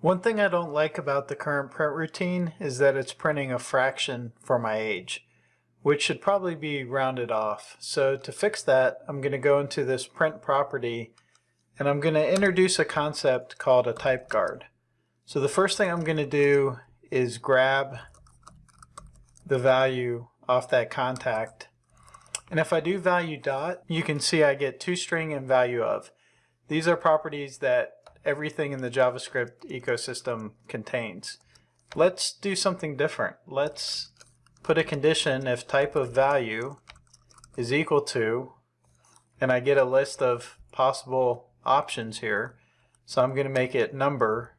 One thing I don't like about the current print routine is that it's printing a fraction for my age, which should probably be rounded off. So to fix that, I'm going to go into this print property and I'm going to introduce a concept called a type guard. So the first thing I'm going to do is grab the value off that contact. And if I do value dot, you can see I get toString and value of. These are properties that everything in the JavaScript ecosystem contains. Let's do something different. Let's put a condition if type of value is equal to, and I get a list of possible options here. So I'm going to make it number.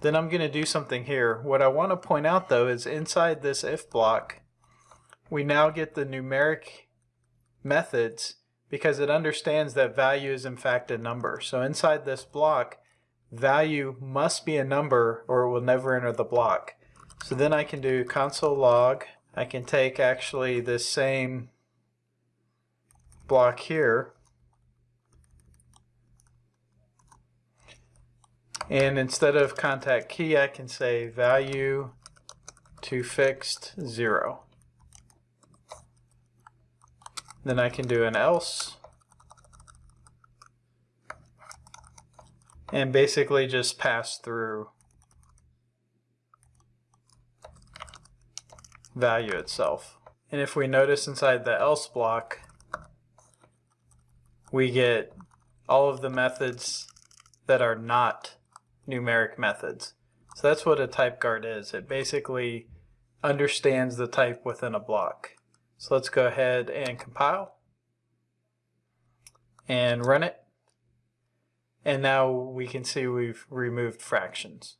Then I'm going to do something here. What I want to point out though is inside this if block, we now get the numeric methods because it understands that value is in fact a number. So inside this block, value must be a number or it will never enter the block. So then I can do console log. I can take actually this same block here and instead of contact key I can say value to fixed zero. Then I can do an else. And basically just pass through value itself. And if we notice inside the else block, we get all of the methods that are not numeric methods. So that's what a type guard is. It basically understands the type within a block. So let's go ahead and compile and run it. And now we can see we've removed fractions.